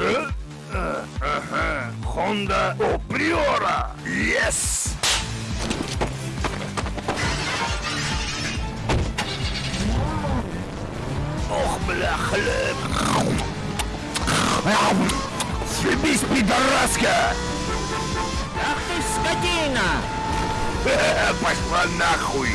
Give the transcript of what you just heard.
Ага. Honda О Yes! Ох, бля, хлеб. Съебись, пидораска! Ах ты скотина! Пошла нахуй!